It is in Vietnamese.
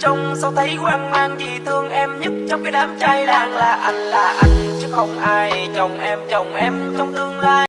trông sao thấy hoang mang vì thương em nhất trong cái đám trai làng là anh là anh, chứ không ai chồng em chồng em trong tương lai.